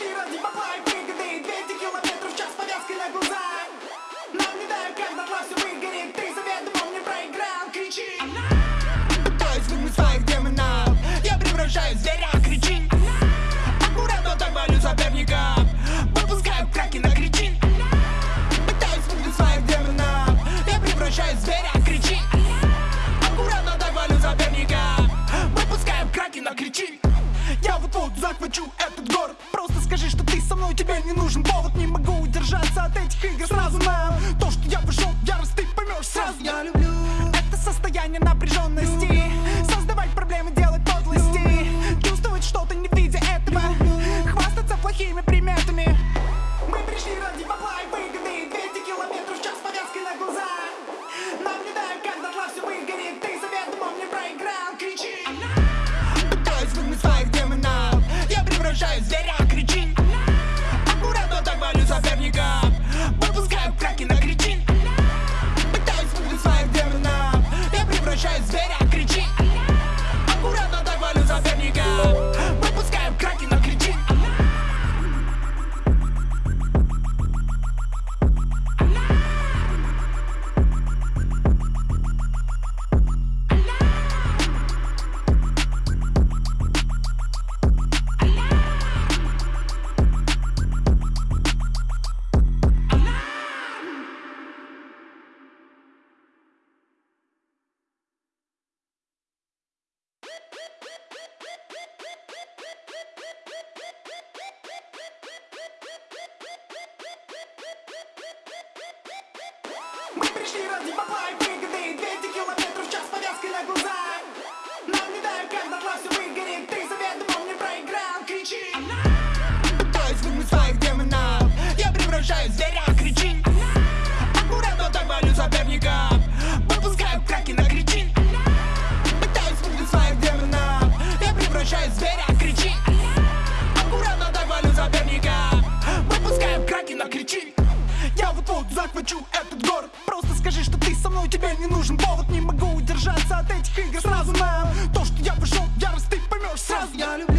ради бабла и выгоды 200 километров в час повязкой на глаза Нам не дай, как дотла все выгорит. Ты заведомо мне проиграл, кричи. Пытаюсь выгнать своих демонов Я превращаюсь в зверя, кричи. Аккуратно так валю соперника. Выпускаю краки на кричи. Пытаюсь выгнать своих демонов Я превращаюсь в зверя, кричи. Аккуратно так валю соперника. Выпускаю краки на кричи. Я вот-вот захвачу этот город со мной, тебе не нужен повод Не могу удержаться от этих игр. Сразу нам То, что я вышел в ярость, ты поймешь сразу. Я люблю это состояние напряженности Мы пришли ради бабла и выгоды 200 тебе не нужен повод Не могу удержаться от этих игр. Сразу нам То, что я вышел в ярость, ты поймешь. Сразу Я люблю